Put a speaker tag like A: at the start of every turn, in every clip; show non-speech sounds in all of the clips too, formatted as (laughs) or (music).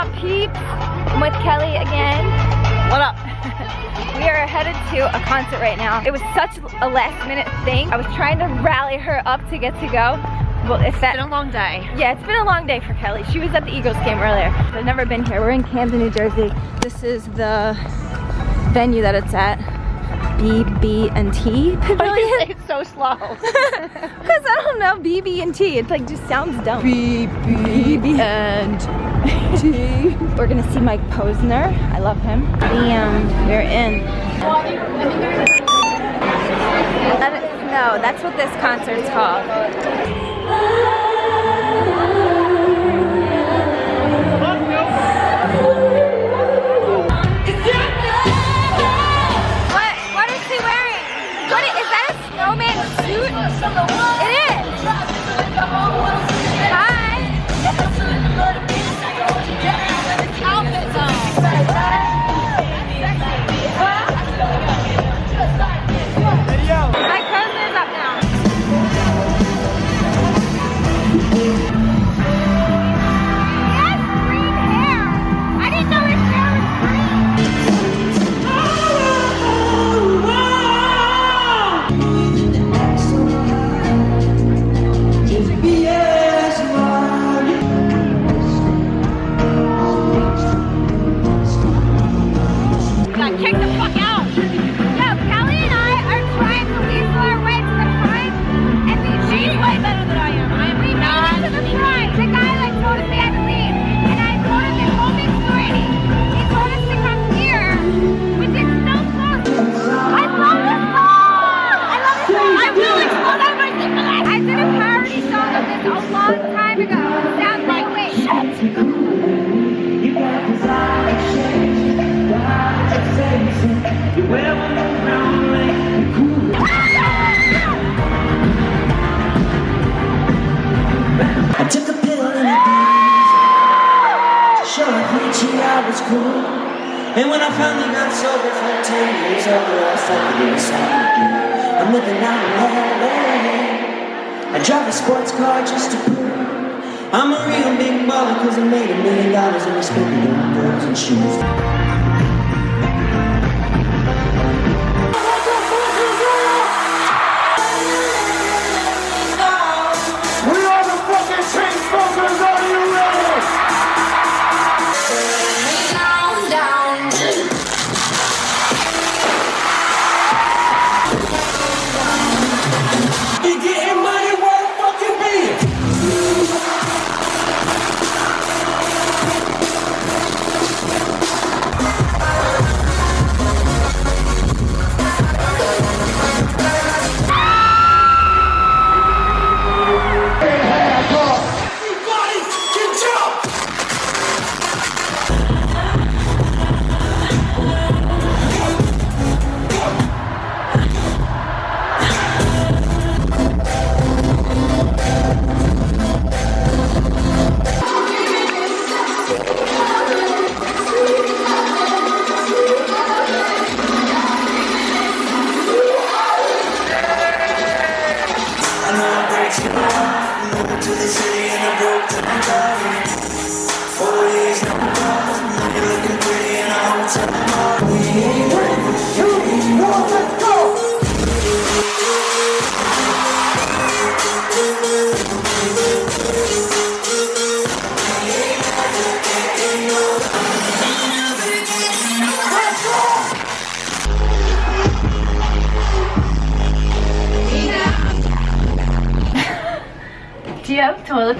A: up, peeps? I'm with Kelly again. What up? (laughs) we are headed to a concert right now. It was such a last minute thing. I was trying to rally her up to get to go. Well, if that,
B: It's been a long day.
A: yeah, it's been a long day for Kelly. She was at the Eagles game earlier. I've never been here. We're in Camden, New Jersey. This is the venue that it's at. BB&T
B: Why do you
A: Pavilion.
B: say it so slow? (laughs)
A: Because I don't know, BB&T. It like just sounds dumb.
B: BB and
A: T. (laughs) We're gonna see Mike Posner. I love him. Bam, we're in. Let it. That's what this concert's called. And
C: when I finally got sober for 10 years older, I started to decide I'm living out LA. I drive a sports car just to prove I'm a real big baller cause I made a million dollars and I spent it on girls and shoes.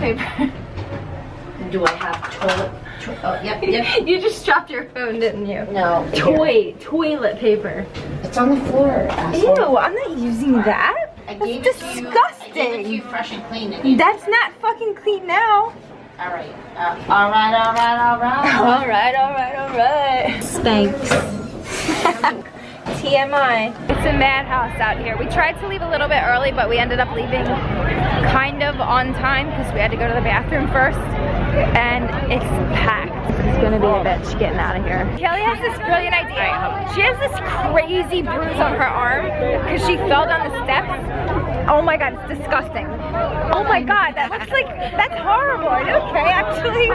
A: Paper?
B: Do I have toilet? To oh, yep, (laughs) yep.
A: you just dropped your phone, didn't you?
B: No.
A: Toy, toilet paper.
B: It's on the floor. asshole.
A: Ew, I'm not using that.
B: I
A: That's
B: gave it to you. I gave it
A: disgusting.
B: you fresh and clean. And
A: That's not fucking clean now.
B: all right. Uh, all right. All right. All right. (laughs)
A: All right, all right, all right. Thanks. (laughs) TMI. It's a madhouse out here. We tried to leave a little bit early, but we ended up leaving kind of on time because we had to go to the bathroom first. And it's packed. It's gonna be a bitch getting out of here. Kelly has this brilliant idea. She has this crazy bruise on her arm because she fell down the steps. Oh my god, it's disgusting. Oh my god, that looks like that's horrible. Are you okay? Actually,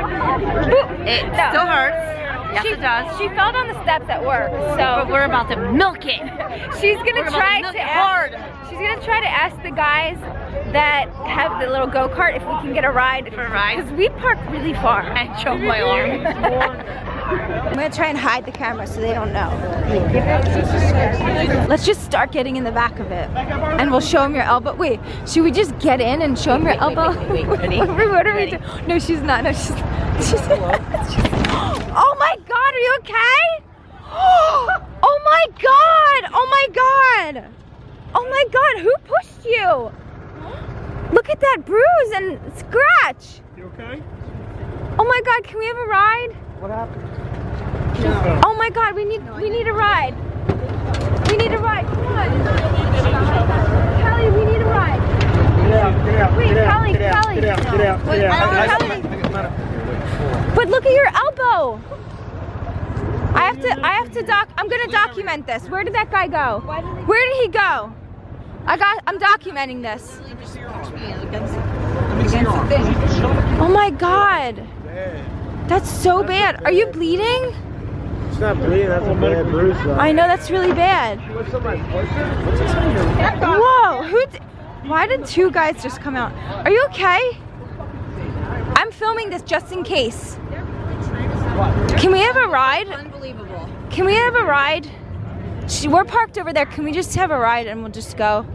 B: It
A: No.
B: still hurts. Yes,
A: she
B: it does.
A: She fell down the steps at work,
B: But
A: so
B: we're about to milk it. (laughs)
A: she's gonna
B: we're about
A: try
B: to milk
A: to
B: it
A: ask,
B: hard.
A: She's gonna try to ask the guys that have the little go kart if we can get a ride.
B: For a ride?
A: Because we park really far.
B: I choked my arm. (laughs)
A: I'm gonna try and hide the camera so they don't know. Let's just start getting in the back of it, and we'll show them your elbow. Wait, should we just get in and show them your elbow?
B: wait, wait, ready? (laughs)
A: what are we
B: Ready?
A: doing? No, she's not. No, she's. she's, (laughs) oh my God, are you okay? (gasps) Oh my God! Oh my God! Oh my God! Who pushed you? Look at that bruise and scratch.
D: You okay?
A: Oh my God! Can we have a ride?
D: What happened?
A: Oh my god, we need we need a ride. We need a ride. Come on. Kelly, we need a ride.
D: Get out, get out,
A: Wait,
D: get out,
A: Kelly,
D: get out,
A: Kelly.
D: get out, get out,
A: Wait,
D: get
A: I
D: out.
A: don't Kelly. But look at your elbow. I have to I have to doc I'm gonna document this. Where did that guy go? Where did he go? I got I'm documenting this. Oh my god. That's so bad. Are you bleeding?
D: It's not bleeding, that's a bad bruise though.
A: I know that's really bad.
D: What's on my What's this on your
A: Whoa, who why did two guys just come out? Are you okay? I'm filming this just in case. Can we have a ride?
B: Unbelievable.
A: Can we have a ride? We're parked over there. Can we just have a ride and we'll just go?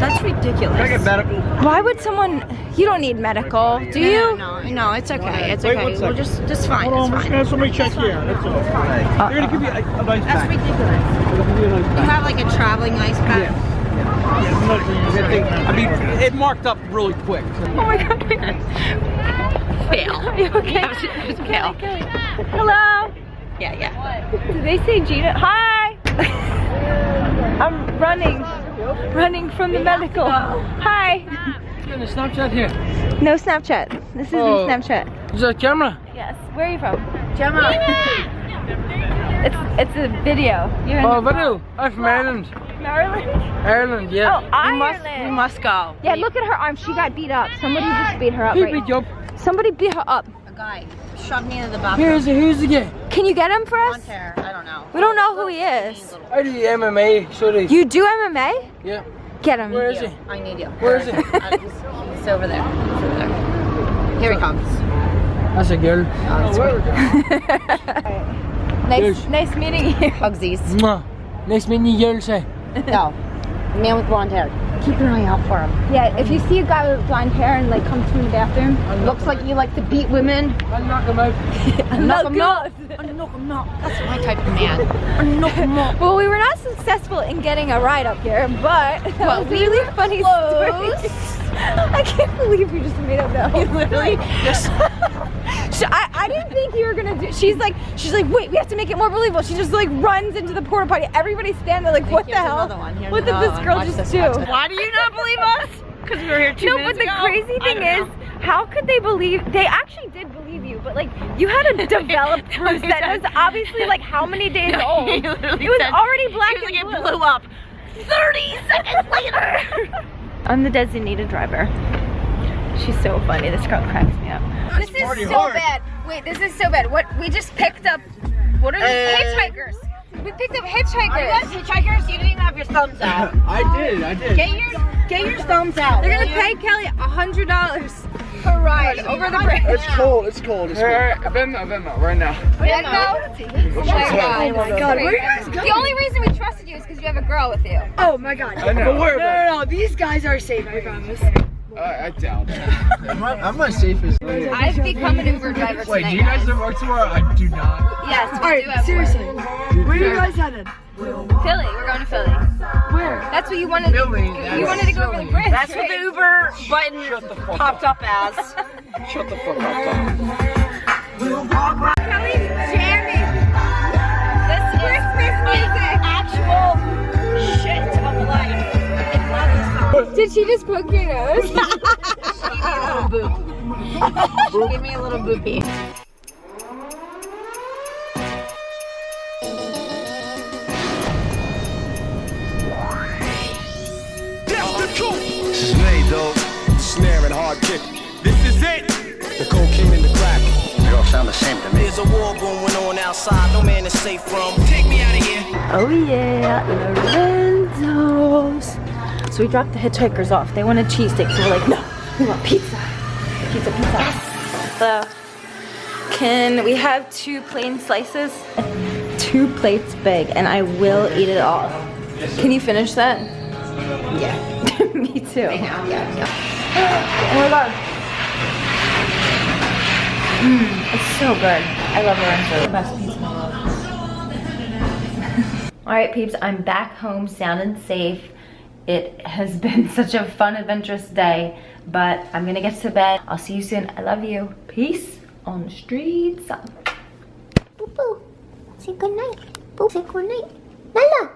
B: That's ridiculous.
D: medical?
A: Why would someone? You don't need medical, do you?
B: no, no, no, it's okay. It's
D: Wait
B: okay.
D: one
B: We're just, just fine.
D: Hold on, we're just
B: fine.
D: gonna have somebody check you out, that's all. Uh, They're gonna give you a, a nice
B: That's
D: pack.
B: ridiculous.
D: They're gonna give you a nice
B: You
D: pack.
B: have like a traveling ice pack.
D: Yeah, I'm not gonna use that.
E: I mean, it marked up really quick.
A: Oh my god.
B: Fail. (laughs)
A: Are you okay?
B: That was, it was fail.
A: Hello.
B: Yeah, yeah.
A: Did they say Gina? Hi. (laughs) I'm running, running from the medical. Hi.
E: Got a Snapchat here.
A: No Snapchat. This isn't
E: Oh.
A: Snapchat.
E: Is that a camera?
A: Yes. Where are you from? Gemma. It's it's a video. You're in
E: Oh,
A: the-
E: Vanu. I'm from Ireland.
A: Maryland.
E: Ireland, yeah.
A: Oh,
B: We
A: Ireland.
B: must, we must go.
A: Yeah, look at her arm. She got beat up. Somebody just beat her up.
E: He
A: right
E: beat up.
A: Somebody beat her up.
B: A guy shoved me into the bathroom.
E: Here's the, here's the guy.
A: Can you get him for us?
B: Hair. I don't know.
A: We don't know who he is.
E: I do MMA, so they.
A: You do MMA?
E: Yeah.
A: Get him.
E: Where is he?
B: I need you.
E: Where is he? (laughs)
B: He's, he's over there. He's over there. Here he comes.
E: That's a girl.
B: Oh, sweet. (laughs)
A: Nice,
E: Yes.
A: nice meeting you. (laughs)
B: Bugsies.
E: Mwah. Nice meeting you, eh? girl, (laughs) say.
B: No. Man with blonde hair. Keep an eye out for him.
A: Yeah, if you see a guy with blonde hair and like comes from the bathroom,
B: Looks like you like to beat women.
E: I'll knock him out. (laughs)
B: Knock him out. Knock him out. That's my type of man. Knock him out.
A: Well, we were not successful in getting a ride up here, but that
B: Well,
A: was
B: we
A: really
B: were
A: funny
B: close.
A: story. I can't believe you just made up that whole
B: literally
A: just. I, I didn't think you were gonna do. She's like, she's like, wait, we have to make it more believable. She just like runs into the porta potty. Everybody's standing there like, what the hell?
B: one.
A: What did this
B: one.
A: girl just
B: this,
A: do?
B: Why do you not believe us? Because we were here two
A: No,
B: minutes
A: but the
B: ago?
A: crazy thing is,
B: know.
A: how could they believe? They actually did believe you, but like you had a (laughs) developed (laughs) bruise that was obviously like how many (laughs) days old?
B: He
A: It was
B: said-
A: already black
B: he was
A: and
B: like,
A: blue.
B: it blew up. 30 seconds later.
A: I'm the designated driver. She's so funny. This girl cracks me up. This is so
D: hard.
A: bad. Wait, this is so bad. What we just picked up? What are these uh, hitchhikers? We picked up hitchhikers.
B: Are you guys hitchhikers? You didn't even have your thumbs out. (laughs)
D: I did, I did.
B: Get your get your thumbs out.
A: They're gonna pay Kelly a hundred dollars for a ride over the bridge.
D: It's cold, it's cold, it's cold.
E: Alright, Venmo, Venmo, right now.
A: Venmo?
D: What's your
A: Oh my oh god, where are you guys going? The only reason we trusted you is because you have a girl with you.
F: Oh my god.
E: I know.
D: But?
F: No, no, no, these guys are safe, I promise.
E: I, I doubt it.
D: I'm not, I'm not safe as
A: I've become an Uber driver
E: Wait, do you guys have work tomorrow? I do not.
A: Yes, we do
F: Alright,
A: have
F: seriously. Where are you guys headed?
A: Philly. We're going to Philly.
F: Where?
A: That's what you wanted.
E: Philly,
A: You, you wanted to go over the bridge.
B: That's what the Uber button popped up as.
E: Shut the fuck up, Tom.
A: Did she just
B: poke your nose? (laughs) she
A: gave me a little boop. she
B: gave me a little boopy. Kick.
G: This is it.
D: The cocaine in the crack.
H: They all sound the same to me.
G: There's a war going on outside. No man is safe from. Take me out of here.
A: Oh yeah, Lorenzo's. So we dropped the hitchhikers off. They wanted cheesesteaks, so we're like, no, we want pizza. Pizza, pizza. Hello. Can we have two plain slices? Two plates big, and I will eat it all. Can you finish that? Yeah. (laughs) Me too. Yeah, yeah. Oh my god. Mmm, it's so good. I love Lorenzo. The best pizza in the world. All right, peeps, I'm back home sound and safe. It has been (laughs) such a fun, adventurous day, but I'm gonna get to bed. I'll see you soon. I love you. Peace on the streets.
B: Boo boo. Say good night. Boo. Say good night. Lala.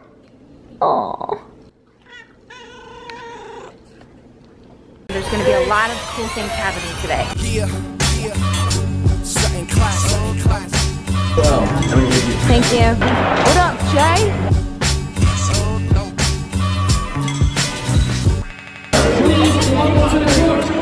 A: Aww. There's gonna be a lot of cool things happening today.
G: Yeah, yeah. Something classic, something classic.
A: Thank you. What up, Jay? onto the it.